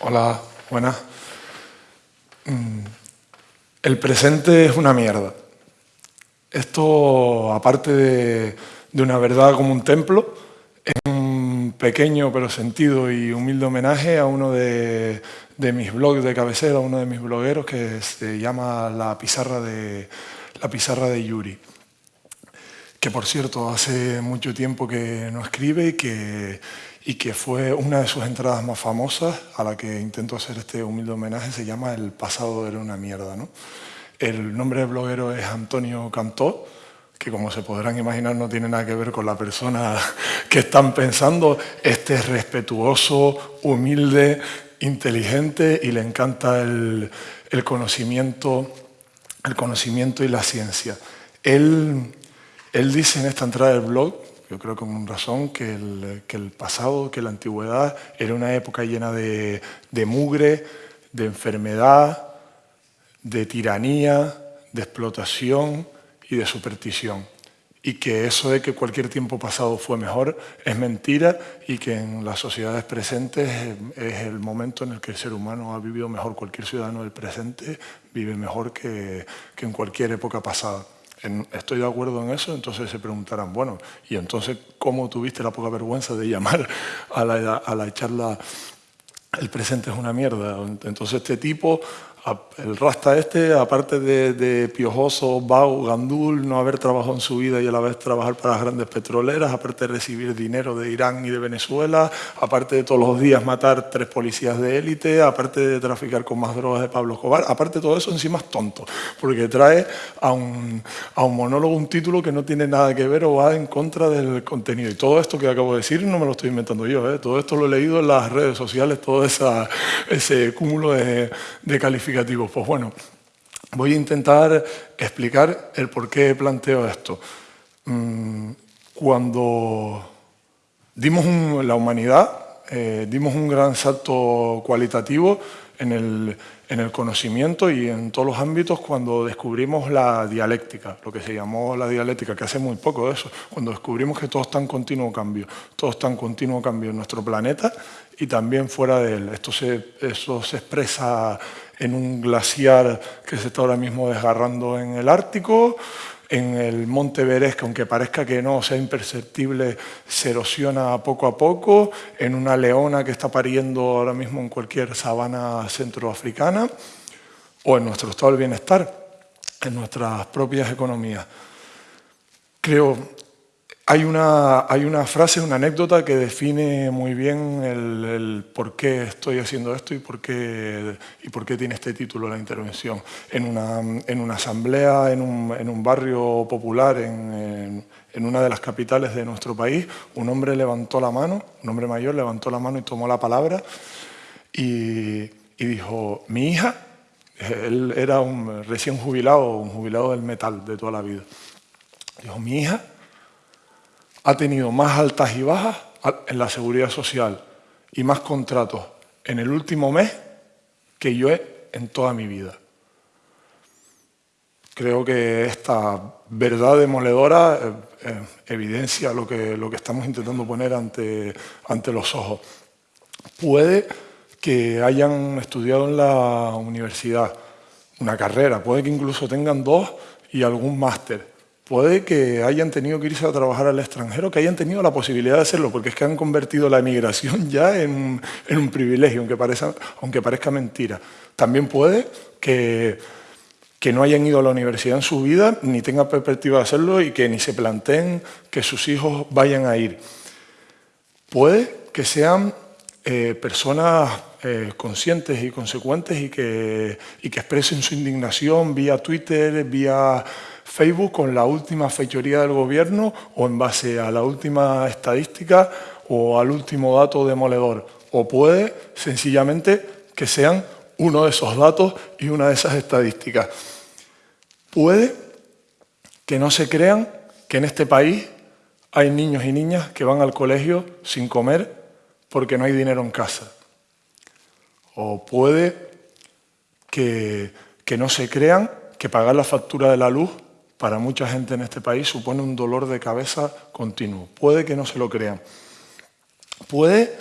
Hola, buenas. Mm, el presente es una mierda. Esto, aparte de, una verdad como un templo, es un pequeño pero sentido y humilde homenaje a uno de, mis blogs de cabecera, a uno de mis blogueros que se llama La Pizarra de, la pizarra de Yuri que por cierto hace mucho tiempo que no escribe y que, y que fue una de sus entradas más famosas, a la que intento hacer este humilde homenaje, se llama El pasado era una mierda. ¿no? El nombre del bloguero es Antonio Cantó, que como se podrán imaginar no tiene nada que ver con la persona que están pensando. Este es respetuoso, humilde, inteligente y le encanta el, el conocimiento, el conocimiento y la ciencia. Él, él dice en esta entrada del blog yo creo con razón, que el, que el, pasado, que la antigüedad era una época llena de, de mugre, de enfermedad, de tiranía, de explotación y de superstición. Y que eso de que cualquier tiempo pasado fue mejor es mentira y que en las sociedades presentes es el momento en el que el ser humano ha vivido mejor. Cualquier ciudadano del presente vive mejor que, que en cualquier época pasada estoy de acuerdo en eso, entonces se preguntarán, bueno, ¿y entonces cómo tuviste la poca vergüenza de llamar a la, a la charla el presente es una mierda? Entonces este tipo el rasta este, aparte de, piojoso, vago, gandul, no haber trabajado en su vida y a la vez trabajar para las grandes petroleras, aparte de recibir dinero de Irán y de Venezuela, aparte de todos los días matar tres policías de élite, aparte de traficar con más drogas de Pablo Escobar, aparte de todo eso encima es tonto, porque trae a un, monólogo un título que no tiene nada que ver o va en contra del contenido. Y todo esto que acabo de decir no me lo estoy inventando yo, ¿eh? todo esto lo he leído en las redes sociales, todo ese cúmulo de, de calificaciones pues bueno, voy a intentar explicar el por qué planteo esto. Mm, cuando dimos la humanidad, eh, dimos un gran salto cualitativo en el, en el conocimiento y en todos los ámbitos cuando descubrimos la dialéctica, lo que se llamó la dialéctica, que hace muy poco de eso, cuando descubrimos que todo está en continuo cambio, todo está en continuo cambio en nuestro planeta y también fuera de él. Esto se, eso se expresa en un glaciar que se está ahora mismo desgarrando en el Ártico, en el Monte Everest, que aunque parezca que no sea imperceptible, se erosiona poco a poco, en una leona que está pariendo ahora mismo en cualquier sabana centroafricana, o en nuestro estado del bienestar, en nuestras propias economías. Creo hay una, hay una frase, una anécdota que define muy bien el, por qué estoy haciendo esto y por qué, y por qué tiene este título la intervención. En una, en una asamblea, en un, en un, barrio popular, en, en, una de las capitales de nuestro país, un hombre levantó la mano, un hombre mayor levantó la mano y tomó la palabra y, y dijo, mi hija, él era un recién jubilado, un jubilado del metal de toda la vida, dijo, mi hija ha tenido más altas y bajas en la seguridad social y más contratos en el último mes que yo he en toda mi vida. Creo que esta verdad demoledora eh, eh, evidencia lo que, lo que estamos intentando poner ante, ante los ojos. Puede que hayan estudiado en la universidad una carrera, puede que incluso tengan dos y algún máster, puede que hayan tenido que irse a trabajar al extranjero, que hayan tenido la posibilidad de hacerlo, porque es que han convertido la emigración ya en, un privilegio, aunque parezca, mentira. También puede que, que no hayan ido a la universidad en su vida, ni tengan perspectiva de hacerlo y que ni se planteen que sus hijos vayan a ir. Puede que sean eh, personas eh, conscientes y consecuentes y que, y que expresen su indignación vía Twitter, vía Facebook con la última fechoría del gobierno o en base a la última estadística o al último dato demoledor. O puede sencillamente que sean uno de esos datos y una de esas estadísticas. Puede que no se crean que en este país hay niños y niñas que van al colegio sin comer porque no hay dinero en casa. O puede que, que no se crean que pagar la factura de la luz para mucha gente en este país supone un dolor de cabeza continuo. Puede que no se lo crean. Puede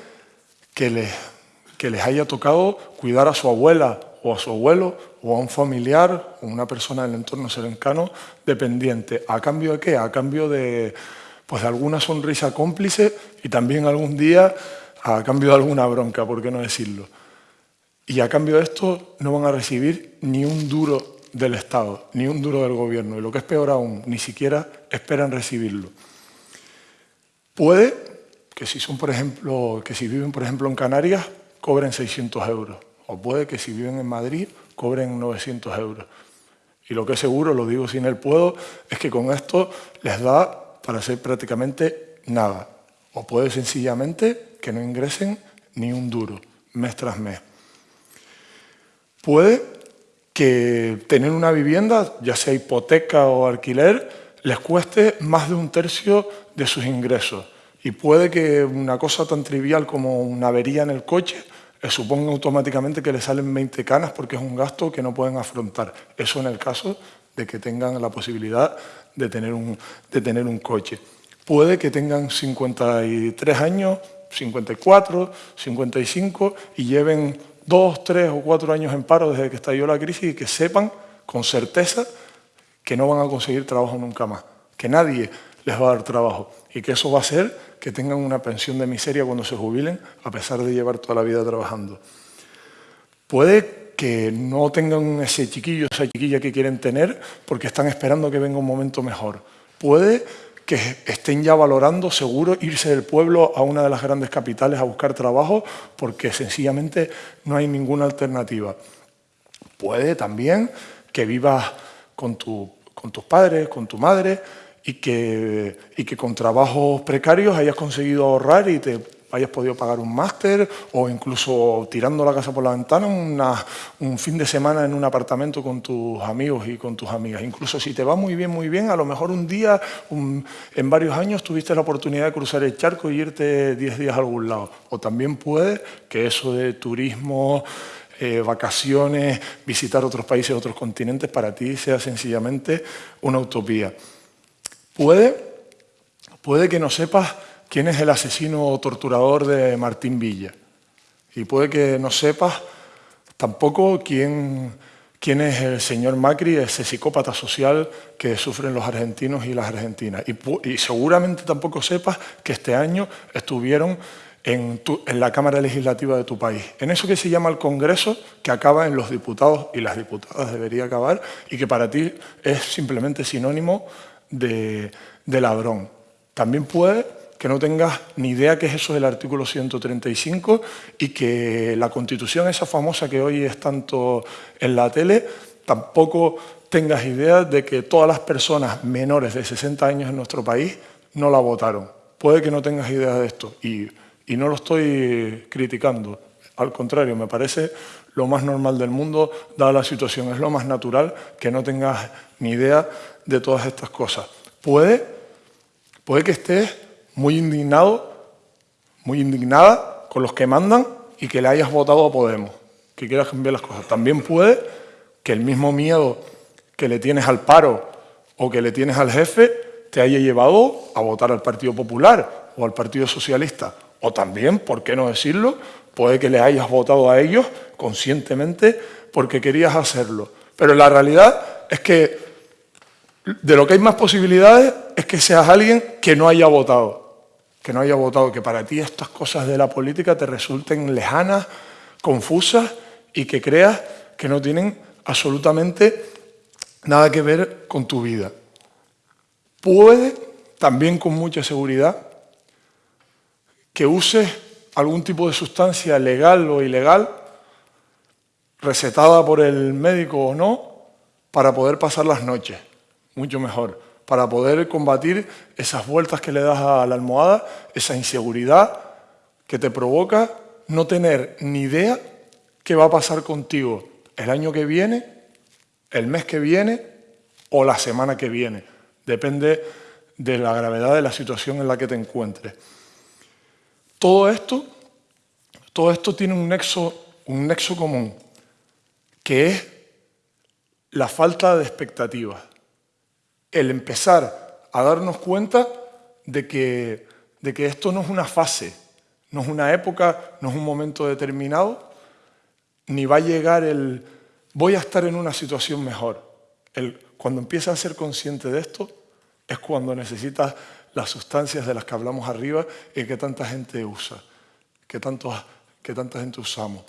que les, haya tocado cuidar a su abuela o a su abuelo o a un familiar o una persona del entorno cercano dependiente. ¿A cambio de qué? A cambio de, pues, de alguna sonrisa cómplice y también algún día a cambio de alguna bronca, ¿por qué no decirlo? Y a cambio de esto no van a recibir ni un duro del Estado, ni un duro del gobierno. Y lo que es peor aún, ni siquiera esperan recibirlo. Puede que si, son, por ejemplo, que si viven por ejemplo en Canarias, cobren 600 euros. O puede que si viven en Madrid, cobren 900 euros. Y lo que es seguro, lo digo sin el puedo, es que con esto les da para hacer prácticamente nada. O puede sencillamente que no ingresen ni un duro, mes tras mes. Puede que tener una vivienda, ya sea hipoteca o alquiler, les cueste más de un tercio de sus ingresos. Y puede que una cosa tan trivial como una avería en el coche les suponga automáticamente que les salen 20 canas porque es un gasto que no pueden afrontar. Eso en el caso de que tengan la posibilidad de tener un, de tener un coche. Puede que tengan 53 años, 54, 55 y lleven dos, tres o cuatro años en paro desde que estalló la crisis y que sepan con certeza que no van a conseguir trabajo nunca más, que nadie les va a dar trabajo y que eso va a hacer que tengan una pensión de miseria cuando se jubilen a pesar de llevar toda la vida trabajando. Puede que no tengan ese chiquillo, esa chiquilla que quieren tener porque están esperando que venga un momento mejor. Puede que estén ya valorando seguro irse del pueblo a una de las grandes capitales a buscar trabajo porque sencillamente no hay ninguna alternativa. Puede también que vivas con, con tus padres, con tu madre y que, y que con trabajos precarios hayas conseguido ahorrar y te hayas podido pagar un máster o incluso tirando la casa por la ventana un fin de semana en un apartamento con tus amigos y con tus amigas. Incluso si te va muy bien, muy bien, a lo mejor un día, en varios años, tuviste la oportunidad de cruzar el charco y irte 10 días a algún lado. O también puede que eso de turismo, eh, vacaciones, visitar otros países, otros continentes, para ti sea sencillamente una utopía. Puede, puede que no sepas quién es el asesino o torturador de Martín Villa. Y puede que no sepas tampoco quién, quién es el señor Macri, ese psicópata social que sufren los argentinos y las argentinas. Y, seguramente tampoco sepas que este año estuvieron en, en, la Cámara Legislativa de tu país, en eso que se llama el Congreso, que acaba en los diputados y las diputadas debería acabar, y que para ti es simplemente sinónimo de, de ladrón. También puede que no tengas ni idea qué es eso del artículo 135 y que la Constitución, esa famosa que hoy es tanto en la tele, tampoco tengas idea de que todas las personas menores de 60 años en nuestro país no la votaron. Puede que no tengas idea de esto y, y no lo estoy criticando. Al contrario, me parece lo más normal del mundo, dada la situación. Es lo más natural que no tengas ni idea de todas estas cosas. Puede, puede que estés muy indignado, muy indignada con los que mandan y que le hayas votado a Podemos, que quieras cambiar las cosas. También puede que el mismo miedo que le tienes al paro o que le tienes al jefe te haya llevado a votar al Partido Popular o al Partido Socialista. O también, ¿por qué no decirlo? Puede que le hayas votado a ellos conscientemente porque querías hacerlo. Pero la realidad es que de lo que hay más posibilidades es que seas alguien que no haya votado que no haya votado, que para ti estas cosas de la política te resulten lejanas, confusas y que creas que no tienen absolutamente nada que ver con tu vida. Puede, también con mucha seguridad, que uses algún tipo de sustancia legal o ilegal, recetada por el médico o no, para poder pasar las noches, mucho mejor para poder combatir esas vueltas que le das a la almohada, esa inseguridad que te provoca no tener ni idea qué va a pasar contigo el año que viene, el mes que viene o la semana que viene. Depende de la gravedad de la situación en la que te encuentres. Todo esto, todo esto tiene un nexo, un nexo común, que es la falta de expectativas el empezar a darnos cuenta de que, de que esto no es una fase, no es una época, no es un momento determinado, ni va a llegar el voy a estar en una situación mejor. Cuando empiezas a ser consciente de esto, es cuando necesitas las sustancias de las que hablamos arriba y que tanta gente usa, que, que tanta gente usamos.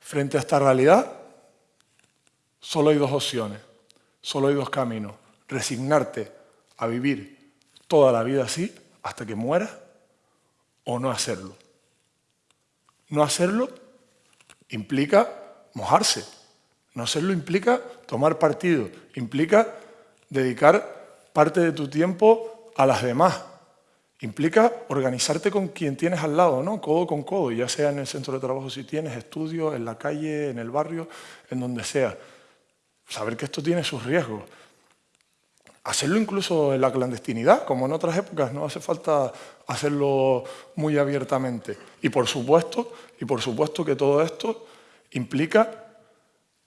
Frente a esta realidad, solo hay dos opciones, solo hay dos caminos. Resignarte a vivir toda la vida así hasta que mueras o no hacerlo. No hacerlo implica mojarse. No hacerlo implica tomar partido, implica dedicar parte de tu tiempo a las demás. Implica organizarte con quien tienes al lado, ¿no? codo con codo, ya sea en el centro de trabajo si tienes, estudios, en la calle, en el barrio, en donde sea. Saber que esto tiene sus riesgos. Hacerlo incluso en la clandestinidad, como en otras épocas, no hace falta hacerlo muy abiertamente. Y por supuesto, y por supuesto que todo esto implica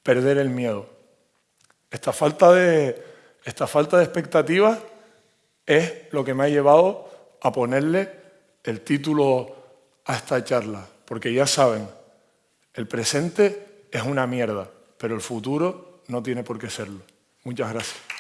perder el miedo. Esta falta de, esta falta de expectativas es lo que me ha llevado a ponerle el título a esta charla, porque ya saben, el presente es una mierda, pero el futuro no tiene por qué serlo. Muchas gracias.